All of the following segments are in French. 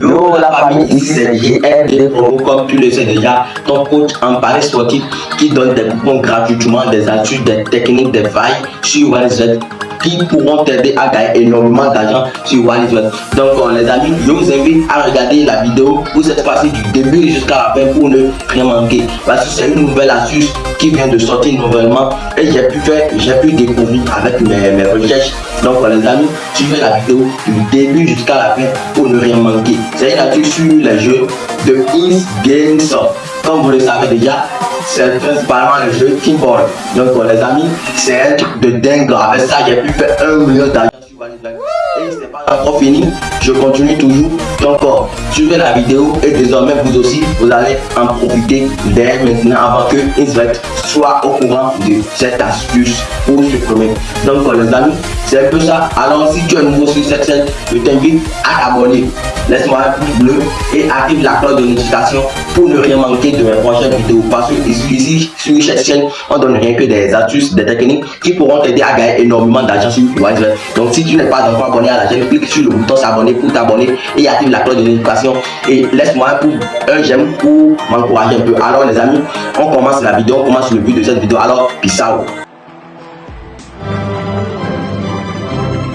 Yo la famille, ici c'est GRD Promo, comme tu le sais déjà, ton coach en Paris sportif qui donne des coupons gratuitement, des astuces, des techniques, des failles sur OneZet qui pourront t'aider à gagner énormément d'argent sur OneZet. Donc les amis, je vous invite à regarder la vidéo pour cette fois-ci du début jusqu'à la fin pour ne rien manquer. Parce que c'est une nouvelle astuce qui vient de sortir nouvellement et j'ai pu faire, j'ai pu découvrir avec mes, mes recherches. Donc les amis, suivez la vidéo du début jusqu'à la fin pour ne rien manquer. C'est une astuce sur les jeux de Is Game Comme vous le savez déjà, c'est principalement le jeu Keyboard. Donc les amis, c'est un truc de dingue. Avec ça, j'ai pu faire un million d'argent sur Et c'est pas encore fini, je continue toujours. Donc suivez la vidéo et désormais vous aussi, vous allez en profiter dès maintenant avant que Insvet soit au courant de cette astuce pour supprimer. Donc les amis, c'est un peu ça. Alors si tu es nouveau sur cette chaîne, je t'invite à t'abonner Laisse-moi un pouce bleu et active la cloche de notification pour ne rien manquer de mes prochaines vidéos. Parce que ici, sur cette chaîne, on donne rien que des astuces, des techniques qui pourront t'aider à gagner énormément d'argent sur Wiseware. Donc si tu n'es pas encore abonné à la chaîne, clique sur le bouton s'abonner pour t'abonner et active la cloche de notification et laisse-moi un pouce, un j'aime pour m'encourager un peu. Alors les amis, on commence la vidéo, on commence le but de cette vidéo. Alors, peace out.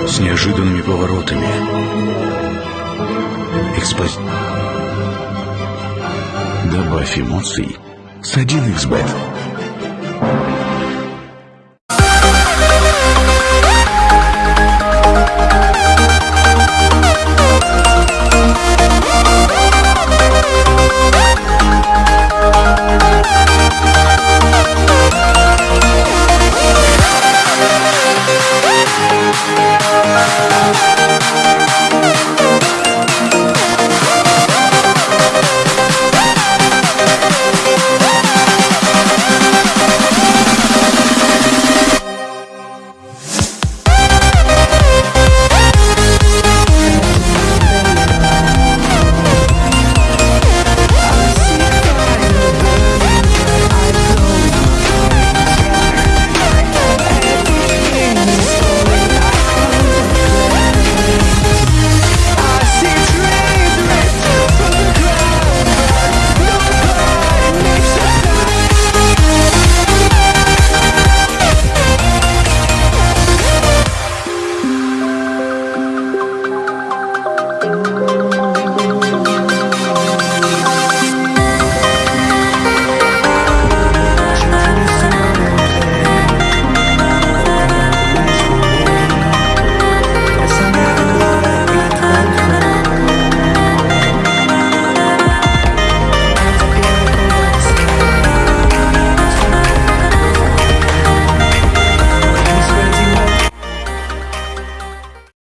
с неожиданными поворотами. Экспози... Добавь эмоций с 1xbet.